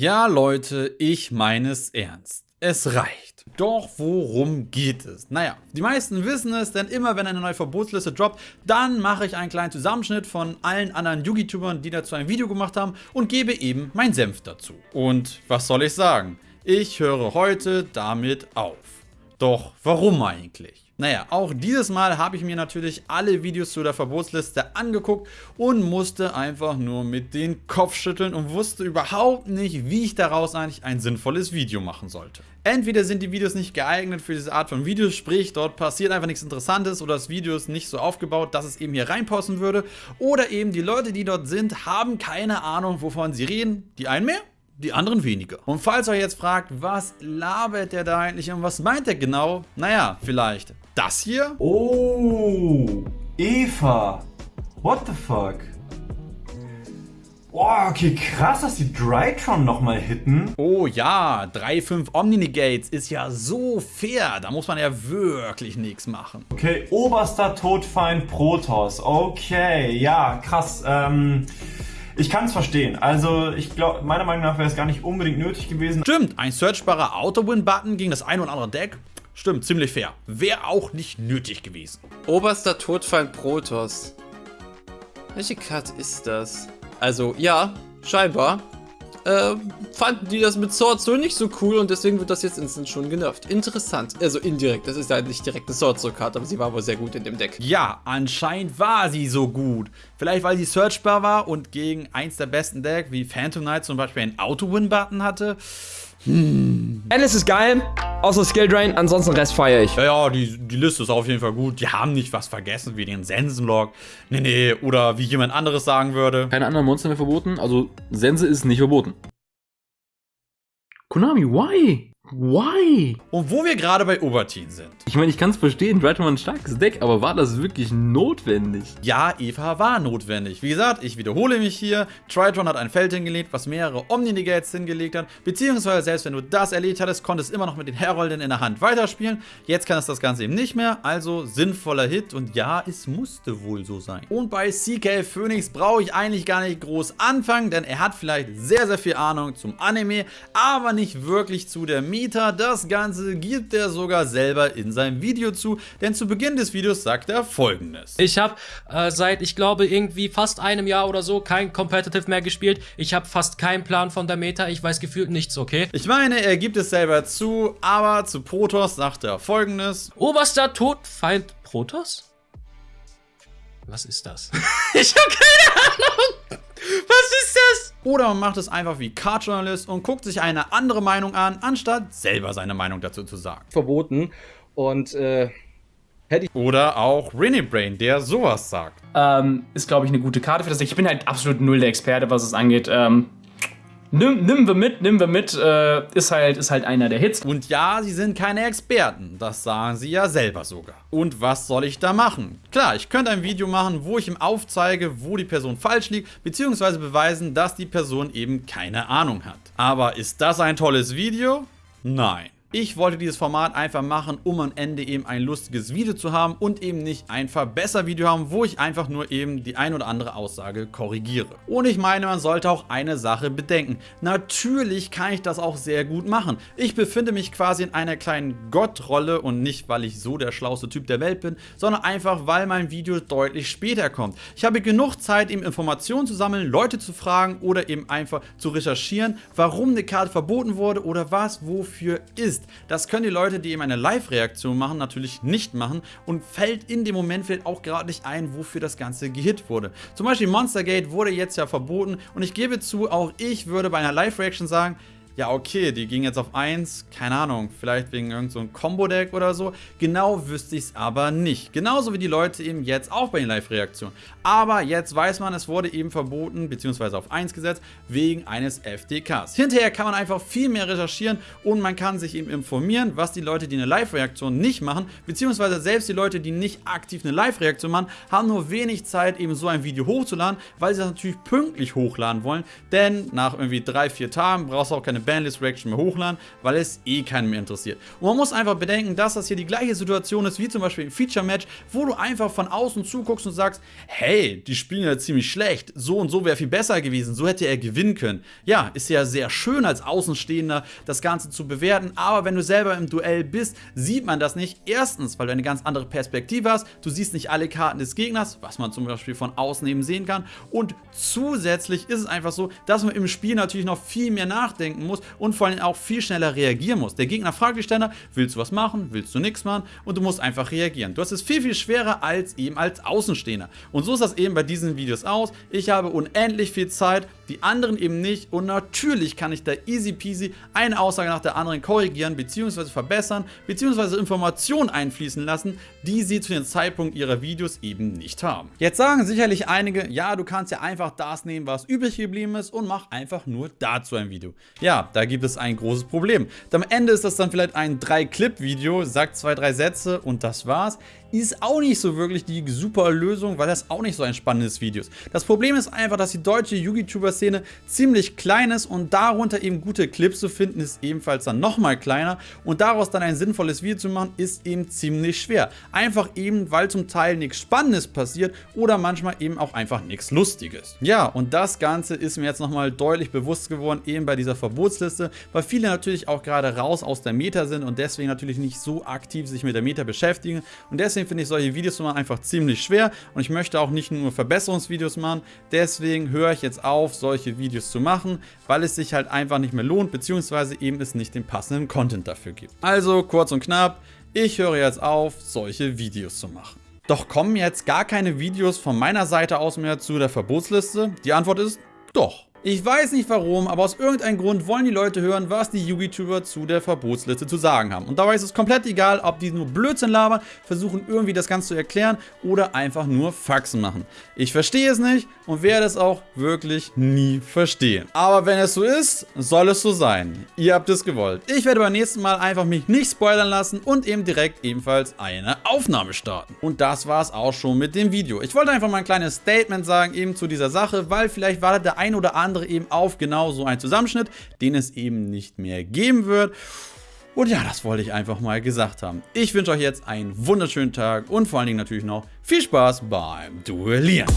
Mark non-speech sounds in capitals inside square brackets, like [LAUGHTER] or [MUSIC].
Ja, Leute, ich meine es ernst. Es reicht. Doch worum geht es? Naja, die meisten wissen es, denn immer wenn eine neue Verbotsliste droppt, dann mache ich einen kleinen Zusammenschnitt von allen anderen Yugi-Tubern, die dazu ein Video gemacht haben und gebe eben mein Senf dazu. Und was soll ich sagen? Ich höre heute damit auf. Doch warum eigentlich? Naja, auch dieses Mal habe ich mir natürlich alle Videos zu der Verbotsliste angeguckt und musste einfach nur mit den Kopf schütteln und wusste überhaupt nicht, wie ich daraus eigentlich ein sinnvolles Video machen sollte. Entweder sind die Videos nicht geeignet für diese Art von Videos, sprich dort passiert einfach nichts Interessantes oder das Video ist nicht so aufgebaut, dass es eben hier reinpassen würde, oder eben die Leute, die dort sind, haben keine Ahnung, wovon sie reden, die einen mehr, die anderen weniger. Und falls ihr euch jetzt fragt, was labert der da eigentlich und was meint er genau? Naja, vielleicht das hier? Oh, Eva. What the fuck? Oh, okay, krass, dass die Drytron nochmal hitten. Oh ja, 3-5 Omni-Negates ist ja so fair. Da muss man ja wirklich nichts machen. Okay, oberster Todfeind Protoss. Okay, ja, krass. Ähm... Ich kann es verstehen. Also ich glaube, meiner Meinung nach wäre es gar nicht unbedingt nötig gewesen. Stimmt, ein searchbarer Auto-Win-Button gegen das ein oder andere Deck. Stimmt, ziemlich fair. Wäre auch nicht nötig gewesen. Oberster Todfeind Protoss. Welche Karte ist das? Also, ja, scheinbar äh, fanden die das mit Sword so nicht so cool und deswegen wird das jetzt instant schon genervt. Interessant. Also indirekt. Das ist ja nicht direkt eine Sword Soul Karte, aber sie war wohl sehr gut in dem Deck. Ja, anscheinend war sie so gut. Vielleicht weil sie searchbar war und gegen eins der besten Decks wie Phantom Knight zum Beispiel einen Auto-Win-Button hatte. Hm. Alice ist geil, außer Skill Drain, ansonsten Rest feiere ich. Ja, ja, die, die Liste ist auf jeden Fall gut. Die haben nicht was vergessen, wie den Sensenlog. Nee, nee, oder wie jemand anderes sagen würde. Keine anderen Monster mehr verboten, also Sense ist nicht verboten. Konami, why? Why? Und wo wir gerade bei Obertin sind. Ich meine, ich kann es verstehen, Drytron war ein starkes Deck, aber war das wirklich notwendig? Ja, Eva war notwendig. Wie gesagt, ich wiederhole mich hier. Tritron hat ein Feld hingelegt, was mehrere Omni-Negates hingelegt hat. Beziehungsweise selbst wenn du das erledigt hattest, konntest du immer noch mit den Herolden in der Hand weiterspielen. Jetzt kann es das Ganze eben nicht mehr. Also sinnvoller Hit und ja, es musste wohl so sein. Und bei CK Phoenix brauche ich eigentlich gar nicht groß anfangen, denn er hat vielleicht sehr, sehr viel Ahnung zum Anime, aber nicht wirklich zu der Meme Mieter. Das Ganze gibt er sogar selber in seinem Video zu, denn zu Beginn des Videos sagt er folgendes. Ich habe äh, seit, ich glaube, irgendwie fast einem Jahr oder so kein Competitive mehr gespielt. Ich habe fast keinen Plan von der Meta. Ich weiß gefühlt nichts, okay? Ich meine, er gibt es selber zu, aber zu Protoss sagt er folgendes. Oberster Todfeind Protoss? Was ist das? [LAUGHS] ich habe keine Ahnung. Was ist das? Oder man macht es einfach wie Card-Journalist und guckt sich eine andere Meinung an, anstatt selber seine Meinung dazu zu sagen. Verboten und äh, hätte ich... Oder auch Brain, der sowas sagt. Ähm, ist, glaube ich, eine gute Karte für das. Ich bin halt absolut null der Experte, was es angeht. Ähm, Nimm, nimm wir mit, nimm wir mit, äh, ist, halt, ist halt einer der Hits. Und ja, sie sind keine Experten, das sagen sie ja selber sogar. Und was soll ich da machen? Klar, ich könnte ein Video machen, wo ich ihm aufzeige, wo die Person falsch liegt, beziehungsweise beweisen, dass die Person eben keine Ahnung hat. Aber ist das ein tolles Video? Nein. Ich wollte dieses Format einfach machen, um am Ende eben ein lustiges Video zu haben und eben nicht ein Verbesser-Video haben, wo ich einfach nur eben die ein oder andere Aussage korrigiere. Und ich meine, man sollte auch eine Sache bedenken. Natürlich kann ich das auch sehr gut machen. Ich befinde mich quasi in einer kleinen Gottrolle und nicht, weil ich so der schlauste Typ der Welt bin, sondern einfach, weil mein Video deutlich später kommt. Ich habe genug Zeit, eben Informationen zu sammeln, Leute zu fragen oder eben einfach zu recherchieren, warum eine Karte verboten wurde oder was wofür ist ist. Das können die Leute, die eben eine Live-Reaktion machen, natürlich nicht machen und fällt in dem Moment fällt auch gerade nicht ein, wofür das Ganze gehit wurde. Zum Beispiel Monstergate wurde jetzt ja verboten und ich gebe zu, auch ich würde bei einer Live-Reaction sagen, ja okay, die ging jetzt auf 1, keine Ahnung, vielleicht wegen irgendeinem so Combo-Deck oder so. Genau wüsste ich es aber nicht. Genauso wie die Leute eben jetzt auch bei den Live-Reaktionen. Aber jetzt weiß man, es wurde eben verboten, beziehungsweise auf 1 gesetzt, wegen eines FDKs. Hinterher kann man einfach viel mehr recherchieren und man kann sich eben informieren, was die Leute, die eine Live-Reaktion nicht machen, beziehungsweise selbst die Leute, die nicht aktiv eine Live-Reaktion machen, haben nur wenig Zeit, eben so ein Video hochzuladen, weil sie das natürlich pünktlich hochladen wollen, denn nach irgendwie 3-4 Tagen brauchst du auch keine Bandlist Reaction mehr hochladen, weil es eh keinen mehr interessiert. Und man muss einfach bedenken, dass das hier die gleiche Situation ist wie zum Beispiel im Feature Match, wo du einfach von außen zuguckst und sagst, hey, die spielen ja ziemlich schlecht, so und so wäre viel besser gewesen, so hätte er gewinnen können. Ja, ist ja sehr schön als Außenstehender das Ganze zu bewerten, aber wenn du selber im Duell bist, sieht man das nicht. Erstens, weil du eine ganz andere Perspektive hast, du siehst nicht alle Karten des Gegners, was man zum Beispiel von außen eben sehen kann und zusätzlich ist es einfach so, dass man im Spiel natürlich noch viel mehr nachdenken muss und vor allem auch viel schneller reagieren muss. Der Gegner fragt dich dann, willst du was machen, willst du nichts machen und du musst einfach reagieren. Du hast es viel, viel schwerer als eben als Außenstehender. Und so ist das eben bei diesen Videos aus. Ich habe unendlich viel Zeit, die anderen eben nicht und natürlich kann ich da easy peasy eine Aussage nach der anderen korrigieren bzw. verbessern bzw. Informationen einfließen lassen, die sie zu dem Zeitpunkt ihrer Videos eben nicht haben. Jetzt sagen sicherlich einige, ja du kannst ja einfach das nehmen, was übrig geblieben ist und mach einfach nur dazu ein Video. Ja, da gibt es ein großes Problem. Am Ende ist das dann vielleicht ein 3-Clip-Video, sagt zwei, drei Sätze und das war's ist auch nicht so wirklich die super Lösung, weil das auch nicht so ein spannendes Video ist. Das Problem ist einfach, dass die deutsche YouTuber-Szene ziemlich klein ist und darunter eben gute Clips zu finden, ist ebenfalls dann nochmal kleiner und daraus dann ein sinnvolles Video zu machen, ist eben ziemlich schwer. Einfach eben, weil zum Teil nichts Spannendes passiert oder manchmal eben auch einfach nichts Lustiges. Ja, und das Ganze ist mir jetzt nochmal deutlich bewusst geworden, eben bei dieser Verbotsliste, weil viele natürlich auch gerade raus aus der Meta sind und deswegen natürlich nicht so aktiv sich mit der Meta beschäftigen und deswegen deswegen finde ich solche Videos machen einfach ziemlich schwer und ich möchte auch nicht nur Verbesserungsvideos machen. Deswegen höre ich jetzt auf, solche Videos zu machen, weil es sich halt einfach nicht mehr lohnt, beziehungsweise eben es nicht den passenden Content dafür gibt. Also kurz und knapp, ich höre jetzt auf, solche Videos zu machen. Doch kommen jetzt gar keine Videos von meiner Seite aus mehr zu der Verbotsliste? Die Antwort ist doch. Ich weiß nicht warum, aber aus irgendeinem Grund wollen die Leute hören, was die YouTuber zu der Verbotsliste zu sagen haben. Und dabei ist es komplett egal, ob die nur Blödsinn labern, versuchen irgendwie das Ganze zu erklären oder einfach nur Faxen machen. Ich verstehe es nicht und werde es auch wirklich nie verstehen. Aber wenn es so ist, soll es so sein. Ihr habt es gewollt. Ich werde beim nächsten Mal einfach mich nicht spoilern lassen und eben direkt ebenfalls eine Aufnahme starten. Und das war es auch schon mit dem Video. Ich wollte einfach mal ein kleines Statement sagen eben zu dieser Sache, weil vielleicht war der ein oder andere andere eben auf genau so einen Zusammenschnitt, den es eben nicht mehr geben wird. Und ja, das wollte ich einfach mal gesagt haben. Ich wünsche euch jetzt einen wunderschönen Tag und vor allen Dingen natürlich noch viel Spaß beim Duellieren.